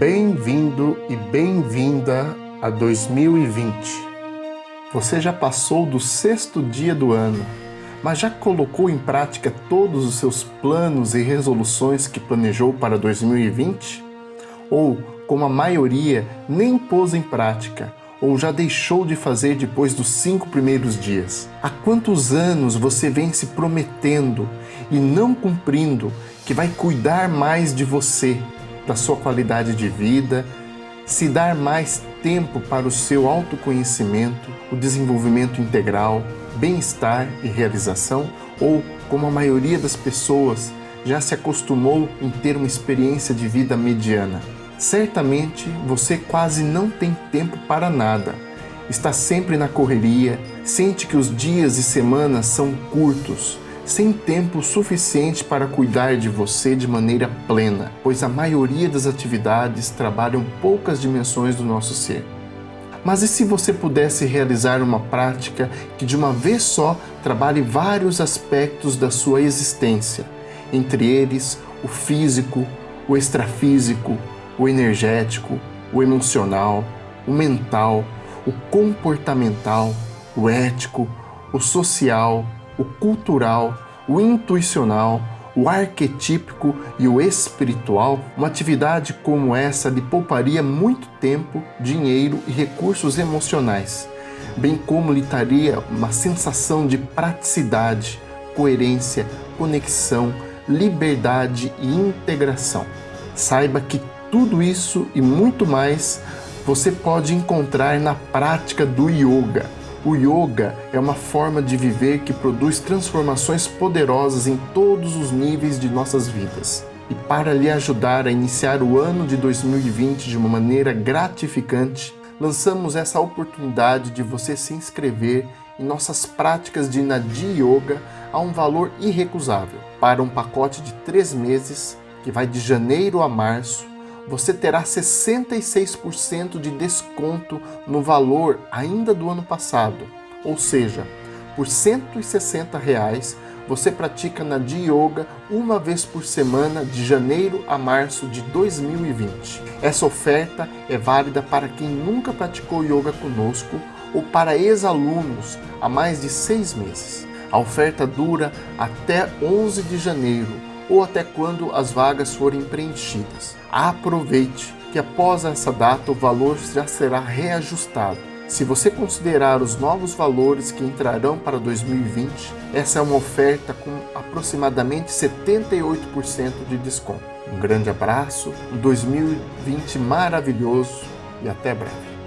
Bem-vindo e bem-vinda a 2020. Você já passou do sexto dia do ano, mas já colocou em prática todos os seus planos e resoluções que planejou para 2020? Ou, como a maioria, nem pôs em prática, ou já deixou de fazer depois dos cinco primeiros dias? Há quantos anos você vem se prometendo e não cumprindo que vai cuidar mais de você, da sua qualidade de vida, se dar mais tempo para o seu autoconhecimento, o desenvolvimento integral, bem-estar e realização, ou, como a maioria das pessoas, já se acostumou em ter uma experiência de vida mediana. Certamente você quase não tem tempo para nada. Está sempre na correria, sente que os dias e semanas são curtos, sem tempo suficiente para cuidar de você de maneira plena, pois a maioria das atividades trabalham poucas dimensões do nosso ser. Mas e se você pudesse realizar uma prática que de uma vez só trabalhe vários aspectos da sua existência, entre eles o físico, o extrafísico, o energético, o emocional, o mental, o comportamental, o ético, o social, o cultural, o intuicional, o arquetípico e o espiritual, uma atividade como essa lhe pouparia muito tempo, dinheiro e recursos emocionais, bem como lhe daria uma sensação de praticidade, coerência, conexão, liberdade e integração. Saiba que tudo isso e muito mais você pode encontrar na prática do yoga, o yoga é uma forma de viver que produz transformações poderosas em todos os níveis de nossas vidas. E para lhe ajudar a iniciar o ano de 2020 de uma maneira gratificante, lançamos essa oportunidade de você se inscrever em nossas práticas de Nadi Yoga a um valor irrecusável. Para um pacote de três meses, que vai de janeiro a março, você terá 66% de desconto no valor ainda do ano passado. Ou seja, por 160 reais, você pratica na Yoga uma vez por semana de janeiro a março de 2020. Essa oferta é válida para quem nunca praticou yoga conosco ou para ex-alunos há mais de seis meses. A oferta dura até 11 de janeiro ou até quando as vagas forem preenchidas. Aproveite que após essa data o valor já será reajustado. Se você considerar os novos valores que entrarão para 2020, essa é uma oferta com aproximadamente 78% de desconto. Um grande abraço, um 2020 maravilhoso e até breve.